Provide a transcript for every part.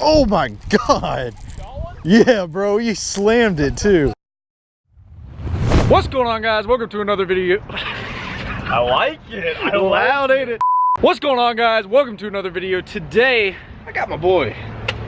Oh my god. Yeah, bro, you slammed it too. What's going on, guys? Welcome to another video. I like it. I Loud, ain't it? What's going on, guys? Welcome to another video. Today, I got my boy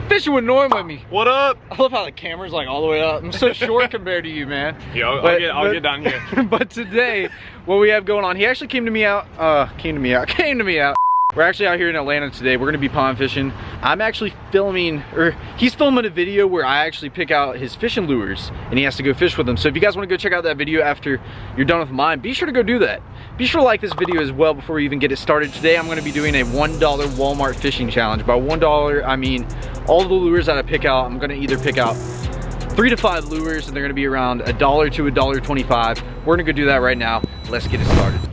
fishing with Norm with me. What up? I love how the camera's like all the way up. I'm so short compared to you, man. Yeah, I'll, But- I'll get, I'll but- get down here. but today, what we have going on, he actually came to me out, uh, came to me out, came to me out. We're actually out here in Atlanta today. We're gonna be pond fishing. I'm actually filming, or he's filming a video where I actually pick out his fishing lures and he has to go fish with them. So if you guys wanna go check out that video after you're done with mine, be sure to go do that. Be sure to like this video as well before we even get it started. Today, I'm gonna be doing a $1 Walmart fishing challenge. By $1, I mean all the lures that I pick out, I'm gonna either pick out three to five lures and they're gonna be around a dollar to a dollar 25. We're gonna go do that right now. Let's get it started.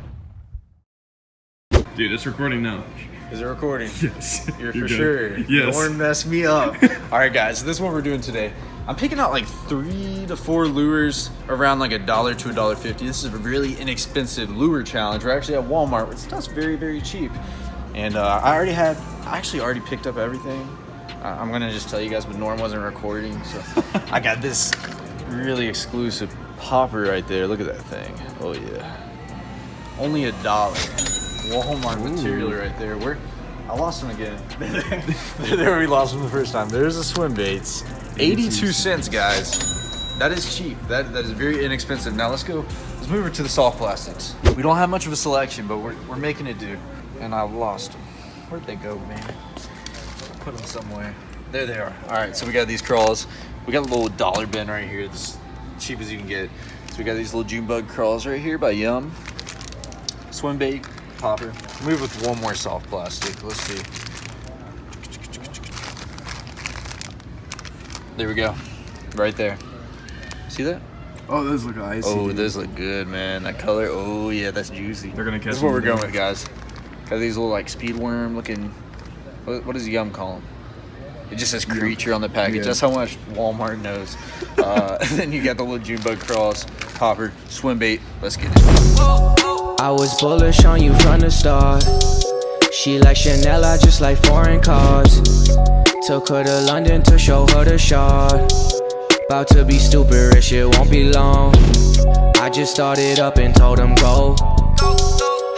Dude, it's recording now. Is it recording? Yes. You're, You're for good. sure. Yes. Don't mess me up. All right, guys, this is what we're doing today. I'm picking out like three to four lures around like a dollar to a dollar fifty. This is a really inexpensive lure challenge. We're actually at Walmart. It's stuff's very, very cheap. And uh, I already had, I actually already picked up everything. Uh, I'm gonna just tell you guys, but Norm wasn't recording, so I got this really exclusive popper right there. Look at that thing. Oh yeah, only a dollar. Walmart material right there. Where I lost them again. there we lost them the first time. There's the swim baits. 82 cents, guys. That is cheap. That that is very inexpensive. Now let's go. Let's move over to the soft plastics. We don't have much of a selection, but we're we're making it do. And I lost them. Where'd they go, man? Put them somewhere. There they are. All right, so we got these crawls. We got a little dollar bin right here. This cheap as you can get. So we got these little June bug crawls right here by Yum. Swim bait, popper. Move with one more soft plastic. Let's see. There we go. Right there. See that? Oh, those look icy. Oh, dude. those look good, man. That color. Oh, yeah, that's juicy. They're gonna catch This is what we're going with, guys. Got these little like speed worm looking. What, what does Yum call them? It just says creature on the package. Yeah. That's how much Walmart knows. Uh, then you got the little June bug crawls, popper, swim bait. Let's get it. I was bullish on you from the start. She like Chanel, I just like foreign cars. Took her to London to show her the shard. About to be stupid, rich, it won't be long. I just started up and told him go.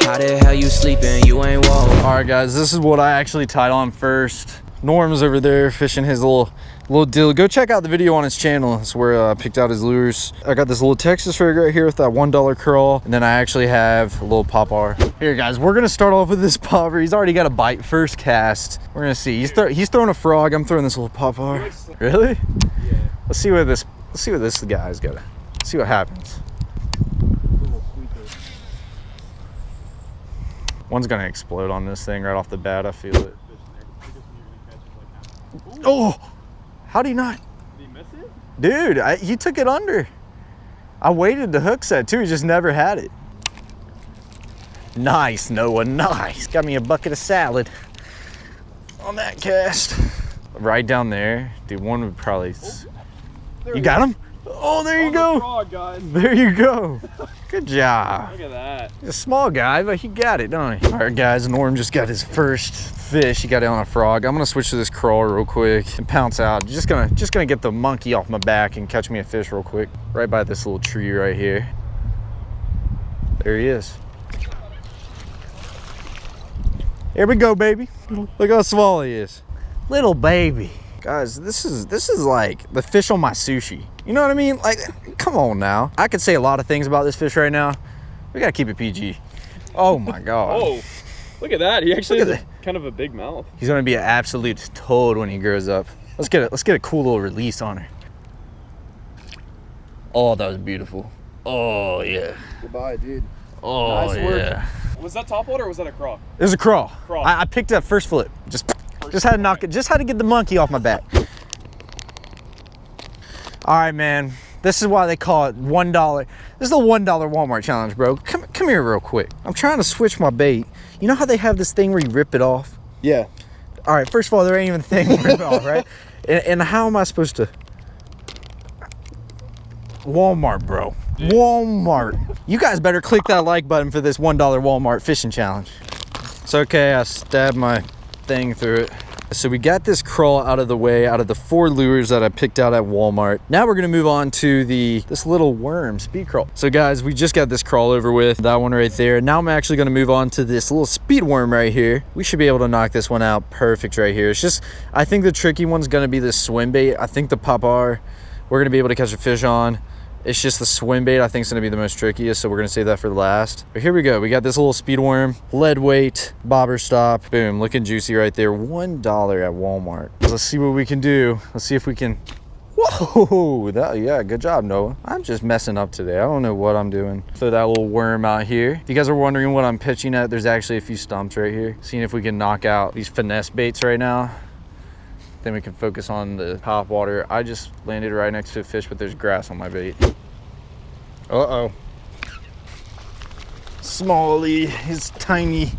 How the hell you sleeping? You ain't woke. All right, guys, this is what I actually tied on first. Norm's over there fishing his little little deal. Go check out the video on his channel. That's where uh, I picked out his lures. I got this little Texas rig right here with that one dollar curl, and then I actually have a little pop popper. Here, guys, we're gonna start off with this popper. He's already got a bite first cast. We're gonna see. He's throw he's throwing a frog. I'm throwing this little pop popper. Really? Yeah. Let's see what this. Let's see what this guy's got. See what happens. One's gonna explode on this thing right off the bat. I feel it. Oh, how do you not? Did he miss it? Dude, I, he took it under. I waited the hook set too. He just never had it. Nice, Noah. Nice. Got me a bucket of salad on that cast. Right down there. Dude, one would probably. s- oh, you got him? Oh, there you oh, go. Frog, guys. There you go. Good job. Look at that. He's a small guy, but he got it, don't he? All right, guys, Norm just got his first fish. He got it on a frog. I'm gonna switch to this crawl real quick and pounce out. Just gonna, just gonna get the monkey off my back and catch me a fish real quick. Right by this little tree right here. There he is. Here we go, baby. Look how small he is. Little baby. Guys, this is this is like the fish on my sushi. You know what I mean? Like, come on now. I could say a lot of things about this fish right now. We gotta keep it PG. Oh my god. Oh, look at that. He actually has a, kind of a big mouth. He's gonna be an absolute toad when he grows up. Let's get it. Let's get a cool little release on her. Oh, that was beautiful. Oh yeah. Goodbye, dude. Oh Nice work. yeah. Was that top water or was that a craw? It was a crawl. Crawl. I, I picked up first flip. Just, just had to knock it. Just had to get the monkey off my back. All right, man. This is why they call it one dollar. This is the one dollar Walmart challenge, bro. Come, come here real quick. I'm trying to switch my bait. You know how they have this thing where you rip it off? Yeah. All right. First of all, there ain't even a thing to rip it off, right? And, and how am I supposed to? Walmart, bro. Walmart. You guys better click that like button for this one dollar Walmart fishing challenge. It's okay. I stabbed my thing through it. So we got this crawl out of the way, out of the four lures that I picked out at Walmart. Now we're gonna move on to the this little worm speed crawl. So guys, we just got this crawl over with, that one right there. Now I'm actually gonna move on to this little speed worm right here. We should be able to knock this one out perfect right here. It's just, I think the tricky one's gonna be the swim bait. I think the popper, we're gonna be able to catch a fish on. It's just the swim bait I think is going to be the most trickiest, so we're going to save that for the last. But here we go. We got this little speed worm, lead weight, bobber stop. Boom, looking juicy right there. $1 at Walmart. Let's see what we can do. Let's see if we can... Whoa, that, yeah, good job, Noah. I'm just messing up today. I don't know what I'm doing. Throw that little worm out here. If you guys are wondering what I'm pitching at, there's actually a few stumps right here. Seeing if we can knock out these finesse baits right now then we can focus on the top water. I just landed right next to a fish, but there's grass on my bait. Uh-oh. Smally, he's tiny.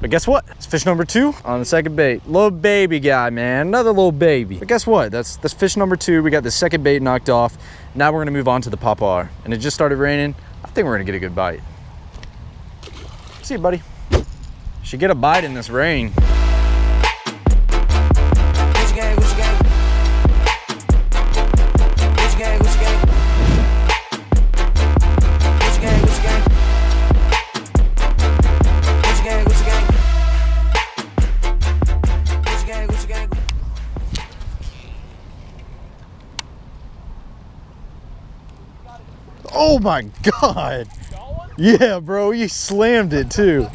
But guess what? It's fish number two on the second bait. Little baby guy, man. Another little baby. But guess what? That's that's fish number two. We got the second bait knocked off. Now we're gonna move on to the popper. And it just started raining. I think we're gonna get a good bite. See you, buddy. Should get a bite in this rain. Oh my God. Yeah, bro, he slammed it too.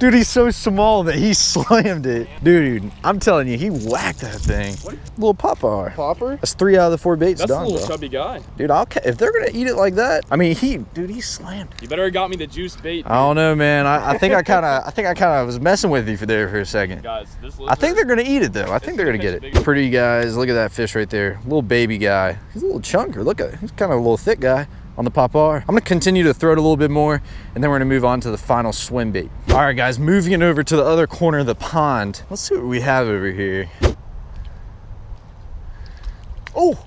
Dude, he's so small that he slammed it. Dude, I'm telling you, he whacked that thing. What? Little popper. Popper? That's three out of the four baits That's done, a little bro. chubby guy. Dude, I'll ca- if they're gonna eat it like that. I mean, he, dude, he slammed. You better have got me the juice bait. I don't know, man. I, I think I kind of, I think I kind of was messing with you for there for a second. Guys, this I think they're gonna eat it though. I think they're gonna get it. Pretty guys, look at that fish right there. Little baby guy. He's a little chunker. Look at, he's kind of a little thick guy on the popper. I'm gonna continue to throw it a little bit more, and then we're gonna move on to the final swim bait. All right, guys, moving over to the other corner of the pond. Let's see what we have over here. Oh,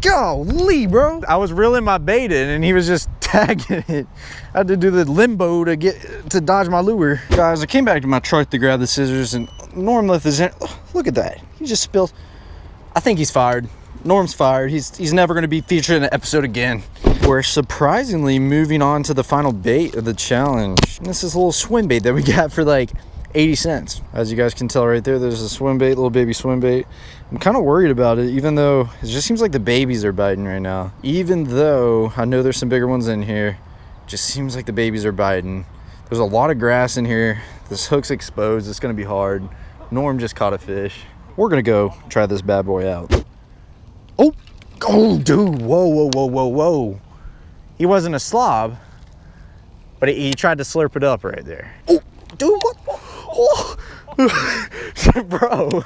golly, bro! I was reeling my bait in, and he was just tagging it. I had to do the limbo to get to dodge my lure. Guys, I came back to my truck to grab the scissors, and Norm left his. Look at that! He just spilled. I think he's fired. Norm's fired. He's he's never going to be featured in an episode again. We're surprisingly moving on to the final bait of the challenge. And this is a little swim bait that we got for like 80 cents. As you guys can tell right there, there's a swim bait, little baby swim bait. I'm kind of worried about it, even though it just seems like the babies are biting right now. Even though I know there's some bigger ones in here, just seems like the babies are biting. There's a lot of grass in here. This hook's exposed. It's going to be hard. Norm just caught a fish. We're going to go try this bad boy out. Oh, dude. Whoa, whoa, whoa, whoa, whoa. He wasn't a slob, but he, he tried to slurp it up right there. Oh, dude, what? Oh. Bro.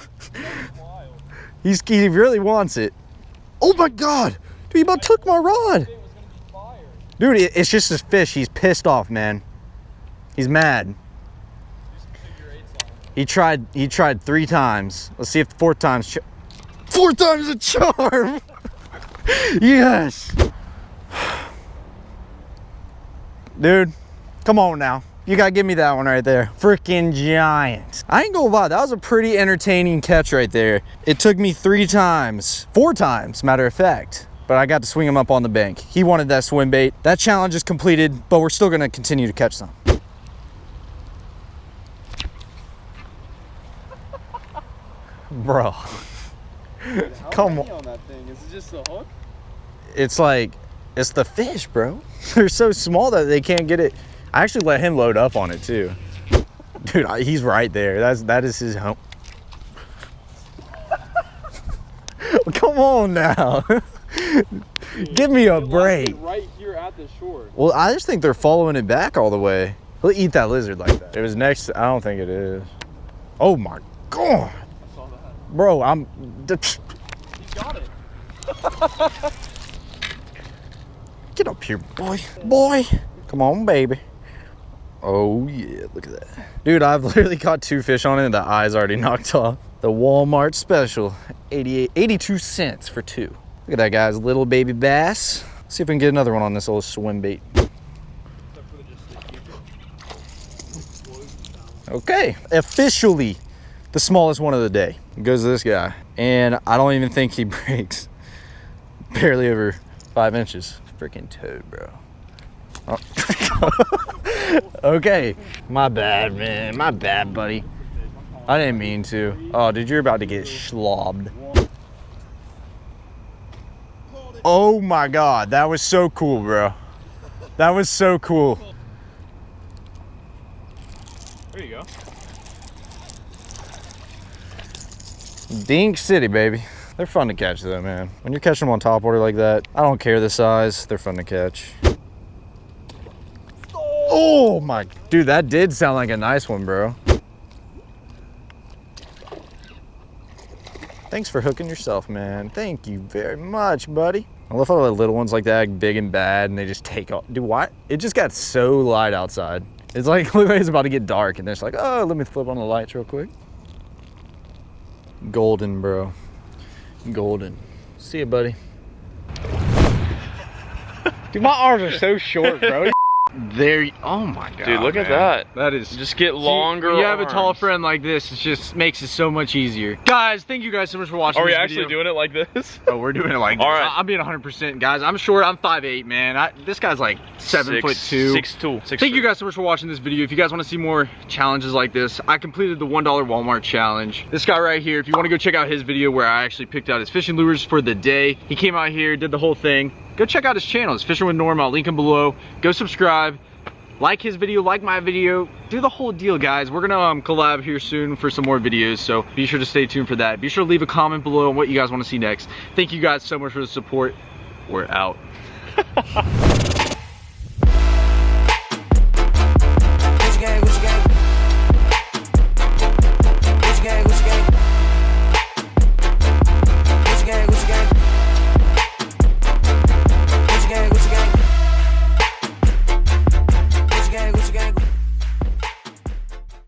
He's, he really wants it. Oh my God. Dude, he about took my rod. Dude, it- it's just his fish. He's pissed off, man. He's mad. He tried. He tried three times. Let's see if the fourth time's. Four times a charm. yes. Dude, come on now. You gotta give me that one right there. Freaking giant. I ain't gonna lie, that was a pretty entertaining catch right there. It took me three times, four times, matter of fact. But I got to swing him up on the bank. He wanted that swim bait. That challenge is completed, but we're still gonna continue to catch some. Bro. Come on. on that thing. Is it just a hook? It's like, it's the fish, bro. They're so small that they can't get it. I actually let him load up on it too. Dude, I- he's right there. That's, that is his home. Come on now. Give me a break. Right here at the shore. Well, I just think they're following it back all the way. He'll eat that lizard like that. It was next. I don't think it is. Oh my god, I saw that. Bro! I'm. He got it. Get up here, boy. Boy, come on, baby. Oh yeah, look at that, dude. I've literally caught two fish on it, and the eyes already knocked off. The Walmart special, 88, 82 cents for two. Look at that, guys. Little baby bass. Let's see if we can get another one on this little swim bait. Except for the just the keeper. Okay, officially, the smallest one of the day goes to this guy. And I don't even think he breaks. Barely over five inches. Freaking toad, bro. Oh. okay. My bad, man. My bad, buddy. I didn't mean to. Oh, dude, you're about to get schlobbed. Oh my god, that was so cool, bro. That was so cool. There you go. Dink City, baby. They're fun to catch though, man. When you're catching them on top water like that, I don't care the size, they're fun to catch. Oh my, dude, that did sound like a nice one, bro. Thanks for hooking yourself, man. Thank you very much, buddy. I love how the little ones like that, big and bad, and they just take off. Dude, why? It just got so light outside. It's like, it's about to get dark, and they're just like, oh, let me flip on the lights real quick. Golden, bro. Golden. See you, buddy. Dude, my arms are so short, bro. There. Oh my god. Dude, look at that. That is Just get longer. You have a tall friend like this, it just makes it so much easier. Guys, thank you guys so much for watching. Are we this actually video. doing it like this? Oh, we're doing it like this. All right. I- I'm being 100%, guys. I'm short. I'm 5'8", man. I, this guy's like seven Six- foot two. Six two. Six Thank two. you guys so much for watching this video. If you guys want to see more challenges like this, I completed the $1 Walmart challenge. This guy right here, if you want to go check out his video where I actually picked out his fishing lures for the day, he came out here, did the whole thing. Go check out his channel. It's Fishing with Norm. I'll link him below. Go subscribe. Like his video, like my video, do the whole deal, guys. We're gonna um, collab here soon for some more videos, so be sure to stay tuned for that. Be sure to leave a comment below on what you guys want to see next. Thank you guys so much for the support. We're out.